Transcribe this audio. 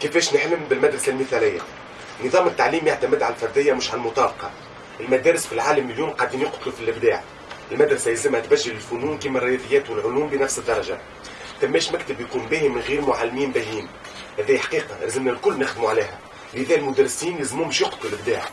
كيفاش نحلم بالمدرسة المثالية؟ نظام التعليم يعتمد على الفردية مش على المطابقة. المدارس في العالم اليوم قاعدين يقتلوا في الإبداع. المدرسة يلزمها تبجل الفنون كما الرياضيات والعلوم بنفس الدرجة. تماش مكتب يكون باهي من غير معلمين باهيين. هذه حقيقة لازمنا الكل نخدموا عليها. لذا المدرسين لازمهم يقتلوا الإبداع.